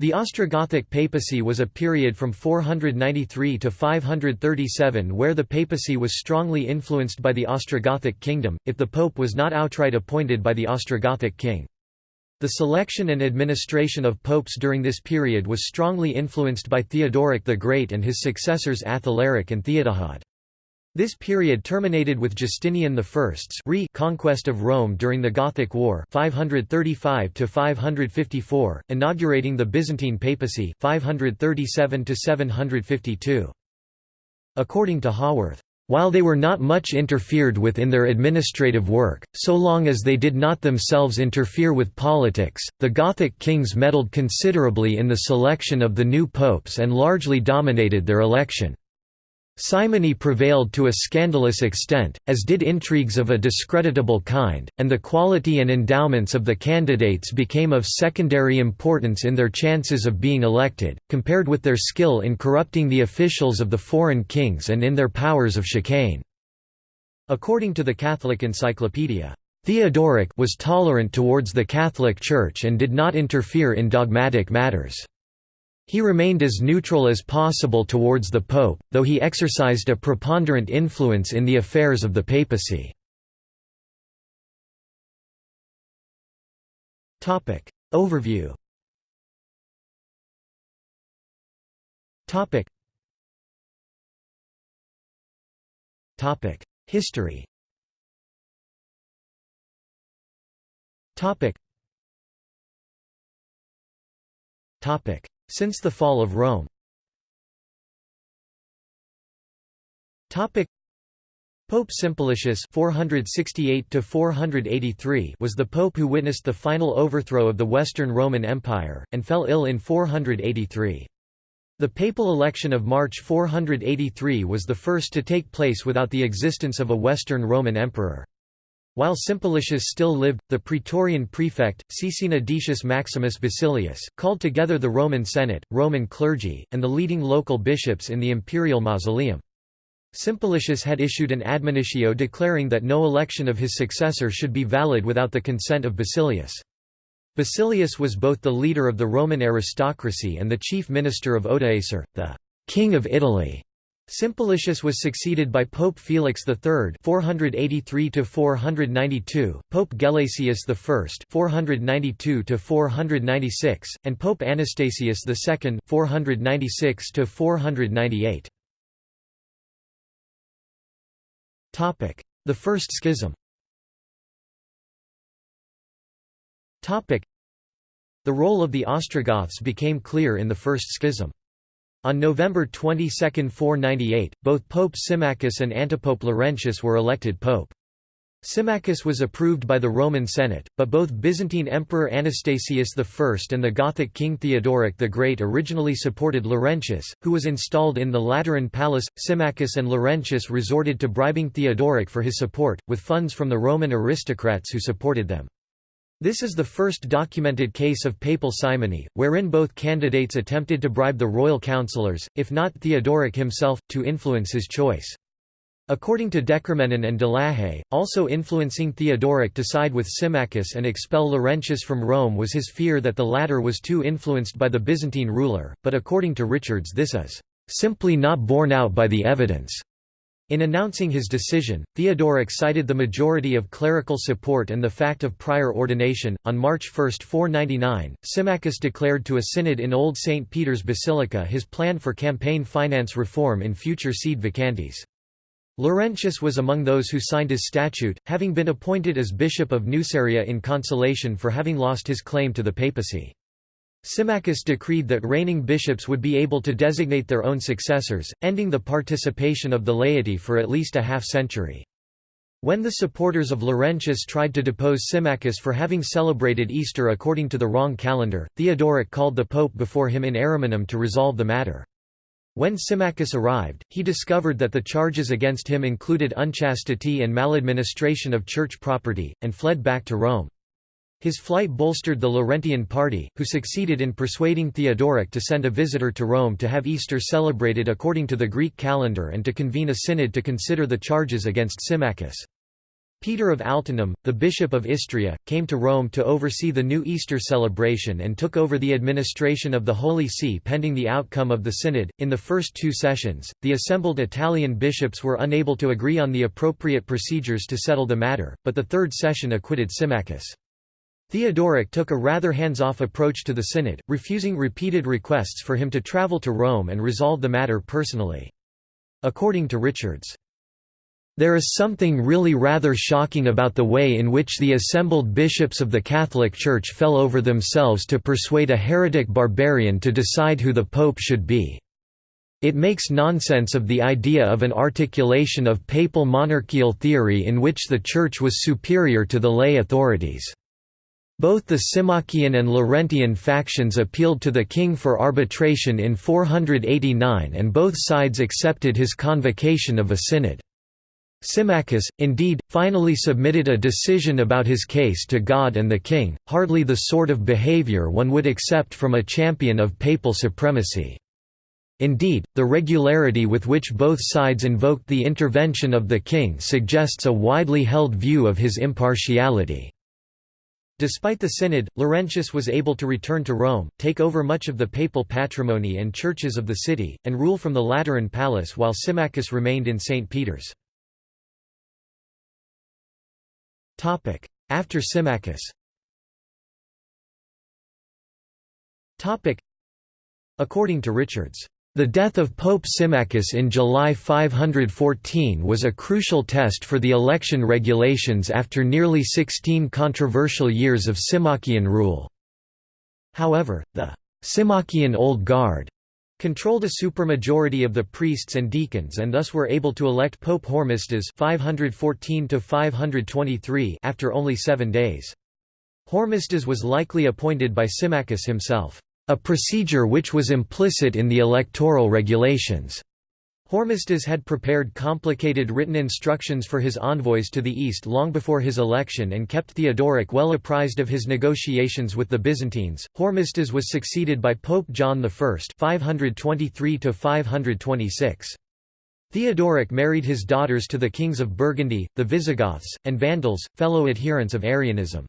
The Ostrogothic papacy was a period from 493 to 537 where the papacy was strongly influenced by the Ostrogothic kingdom, if the pope was not outright appointed by the Ostrogothic king. The selection and administration of popes during this period was strongly influenced by Theodoric the Great and his successors Athalaric and Theodahad. This period terminated with Justinian I's conquest of Rome during the Gothic War 535 554, inaugurating the Byzantine papacy 537 752. According to Howorth, while they were not much interfered with in their administrative work, so long as they did not themselves interfere with politics, the Gothic kings meddled considerably in the selection of the new popes and largely dominated their election. Simony prevailed to a scandalous extent, as did intrigues of a discreditable kind, and the quality and endowments of the candidates became of secondary importance in their chances of being elected, compared with their skill in corrupting the officials of the foreign kings and in their powers of chicane. According to the Catholic Encyclopedia, Theodoric was tolerant towards the Catholic Church and did not interfere in dogmatic matters. He remained as neutral as possible towards the Pope, though he exercised a preponderant influence in the affairs of the papacy. Overview. History. Topic since the fall of Rome Pope Simplicius 468 was the pope who witnessed the final overthrow of the Western Roman Empire, and fell ill in 483. The papal election of March 483 was the first to take place without the existence of a Western Roman emperor. While Simplicius still lived, the praetorian prefect, Caecina Decius Maximus Basilius, called together the Roman Senate, Roman clergy, and the leading local bishops in the imperial mausoleum. Simplicius had issued an admonitio declaring that no election of his successor should be valid without the consent of Basilius. Basilius was both the leader of the Roman aristocracy and the chief minister of Odoacer, the king of Italy. Simplicius was succeeded by Pope Felix III (483–492), Pope Gelasius I (492–496), and Pope Anastasius II (496–498). Topic: The First Schism. The role of the Ostrogoths became clear in the First Schism. On November 22, 498, both Pope Symmachus and Antipope Laurentius were elected pope. Symmachus was approved by the Roman Senate, but both Byzantine Emperor Anastasius I and the Gothic King Theodoric the Great originally supported Laurentius, who was installed in the Lateran Palace. Symmachus and Laurentius resorted to bribing Theodoric for his support, with funds from the Roman aristocrats who supported them. This is the first documented case of papal simony, wherein both candidates attempted to bribe the royal councillors, if not Theodoric himself, to influence his choice. According to de Cormenin and de Lahaye, also influencing Theodoric to side with Symmachus and expel Laurentius from Rome was his fear that the latter was too influenced by the Byzantine ruler, but according to Richards this is "...simply not borne out by the evidence." In announcing his decision, Theodoric cited the majority of clerical support and the fact of prior ordination. On March 1, 499, Symmachus declared to a synod in Old St. Peter's Basilica his plan for campaign finance reform in future sede vacantes. Laurentius was among those who signed his statute, having been appointed as Bishop of Nuceria in consolation for having lost his claim to the papacy. Symmachus decreed that reigning bishops would be able to designate their own successors, ending the participation of the laity for at least a half-century. When the supporters of Laurentius tried to depose Symmachus for having celebrated Easter according to the wrong calendar, Theodoric called the pope before him in Ariminum to resolve the matter. When Symmachus arrived, he discovered that the charges against him included unchastity and maladministration of church property, and fled back to Rome. His flight bolstered the Laurentian party, who succeeded in persuading Theodoric to send a visitor to Rome to have Easter celebrated according to the Greek calendar and to convene a synod to consider the charges against Symmachus. Peter of Altinum, the bishop of Istria, came to Rome to oversee the new Easter celebration and took over the administration of the Holy See pending the outcome of the synod. In the first two sessions, the assembled Italian bishops were unable to agree on the appropriate procedures to settle the matter, but the third session acquitted Symmachus. Theodoric took a rather hands-off approach to the synod, refusing repeated requests for him to travel to Rome and resolve the matter personally. According to Richards, there is something really rather shocking about the way in which the assembled bishops of the Catholic Church fell over themselves to persuade a heretic barbarian to decide who the pope should be. It makes nonsense of the idea of an articulation of papal monarchical theory in which the Church was superior to the lay authorities. Both the Symmachian and Laurentian factions appealed to the king for arbitration in 489 and both sides accepted his convocation of a synod. Symmachus, indeed, finally submitted a decision about his case to God and the king, hardly the sort of behavior one would accept from a champion of papal supremacy. Indeed, the regularity with which both sides invoked the intervention of the king suggests a widely held view of his impartiality. Despite the synod, Laurentius was able to return to Rome, take over much of the papal patrimony and churches of the city, and rule from the Lateran Palace while Symmachus remained in St. Peter's. After Symmachus According to Richards, the death of Pope Symmachus in July 514 was a crucial test for the election regulations after nearly 16 controversial years of Symmachian rule. However, the Symmachian Old Guard controlled a supermajority of the priests and deacons and thus were able to elect Pope Hormisdas 514 after only seven days. Hormisdas was likely appointed by Symmachus himself, a procedure which was implicit in the electoral regulations. Hormisdas had prepared complicated written instructions for his envoys to the east long before his election and kept Theodoric well apprised of his negotiations with the Byzantines. Hormisdas was succeeded by Pope John I (523–526). Theodoric married his daughters to the kings of Burgundy, the Visigoths, and Vandals, fellow adherents of Arianism.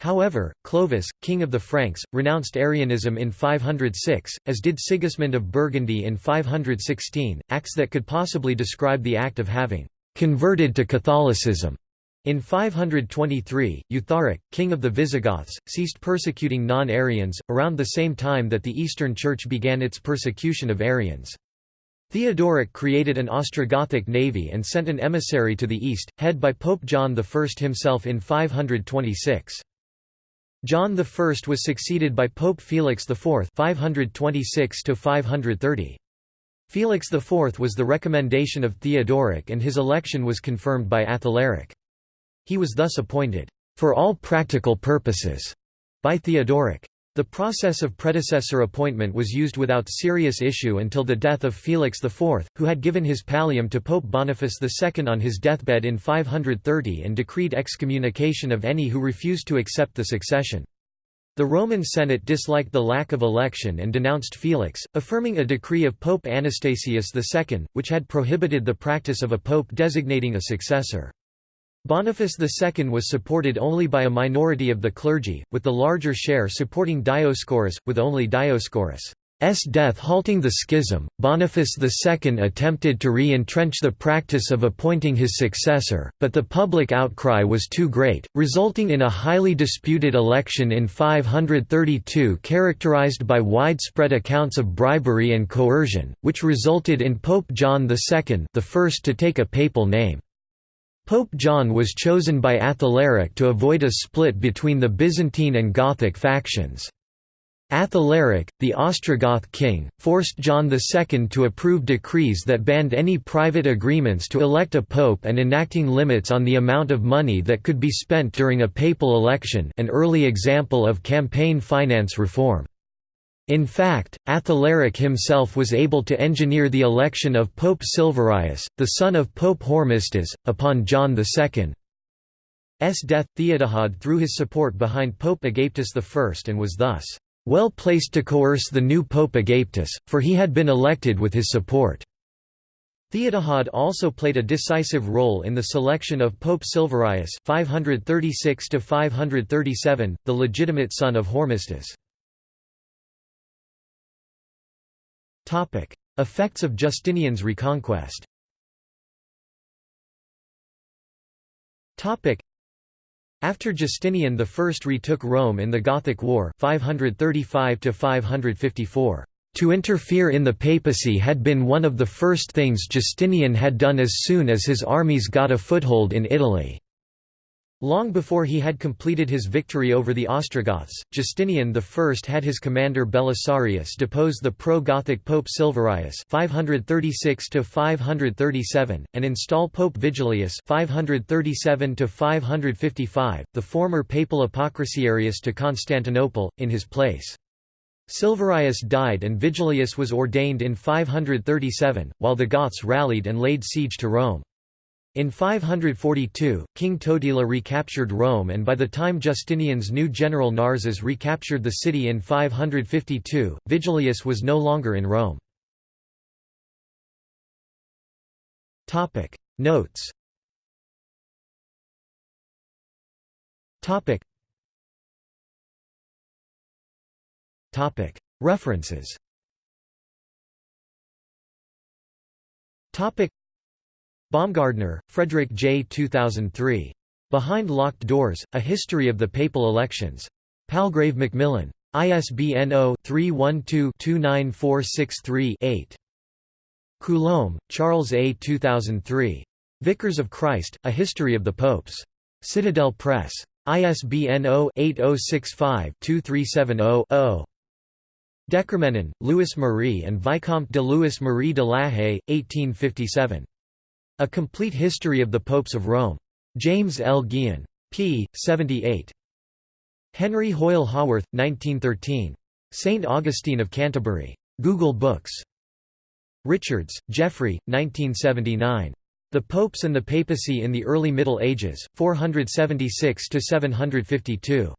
However, Clovis, king of the Franks, renounced Arianism in 506, as did Sigismund of Burgundy in 516, acts that could possibly describe the act of having «converted to Catholicism». In 523, Eutharic, king of the Visigoths, ceased persecuting non-Arians, around the same time that the Eastern Church began its persecution of Arians. Theodoric created an Ostrogothic navy and sent an emissary to the east, head by Pope John I himself in 526. John I was succeeded by Pope Felix IV 526 Felix IV was the recommendation of Theodoric and his election was confirmed by Athalaric. He was thus appointed, "...for all practical purposes," by Theodoric. The process of predecessor appointment was used without serious issue until the death of Felix IV, who had given his pallium to Pope Boniface II on his deathbed in 530 and decreed excommunication of any who refused to accept the succession. The Roman Senate disliked the lack of election and denounced Felix, affirming a decree of Pope Anastasius II, which had prohibited the practice of a pope designating a successor. Boniface II was supported only by a minority of the clergy, with the larger share supporting Dioscorus, with only Dioscorus' death halting the schism. Boniface II attempted to re-entrench the practice of appointing his successor, but the public outcry was too great, resulting in a highly disputed election in 532 characterized by widespread accounts of bribery and coercion, which resulted in Pope John II the first to take a papal name. Pope John was chosen by Athalaric to avoid a split between the Byzantine and Gothic factions. Athalaric, the Ostrogoth king, forced John II to approve decrees that banned any private agreements to elect a pope and enacting limits on the amount of money that could be spent during a papal election an early example of campaign finance reform. In fact, Athalaric himself was able to engineer the election of Pope Silverius, the son of Pope Hormisdas, upon John II's death. Theodahad threw his support behind Pope Agapetus I and was thus well placed to coerce the new Pope Agapetus, for he had been elected with his support. Theodahad also played a decisive role in the selection of Pope Silverius 536 the legitimate son of Hormisdas. Effects of Justinian's reconquest. After Justinian I retook Rome in the Gothic War 535 554 to interfere in the papacy had been one of the first things Justinian had done as soon as his armies got a foothold in Italy. Long before he had completed his victory over the Ostrogoths, Justinian I had his commander Belisarius depose the pro-Gothic Pope Silverius 536 and install Pope Vigilius 537 the former papal apocrisiarius to Constantinople, in his place. Silverius died and Vigilius was ordained in 537, while the Goths rallied and laid siege to Rome. In 542, King Totila recaptured Rome and by the time Justinian's new general Narses recaptured the city in 552, Vigilius was no longer in Rome. Notes. References Baumgartner, Frederick J. 2003. Behind Locked Doors, A History of the Papal Elections. Palgrave Macmillan. ISBN 0-312-29463-8. Coulombe, Charles A. 2003. Vicars of Christ, A History of the Popes. Citadel Press. ISBN 0-8065-2370-0. de Cormenin, Louis Marie and Vicomte de Louis Marie de la Haye, 1857. A Complete History of the Popes of Rome. James L. Gihon. p. 78. Henry Hoyle Howorth, 1913. St. Augustine of Canterbury. Google Books. Richards, Jeffrey, 1979. The Popes and the Papacy in the Early Middle Ages, 476–752.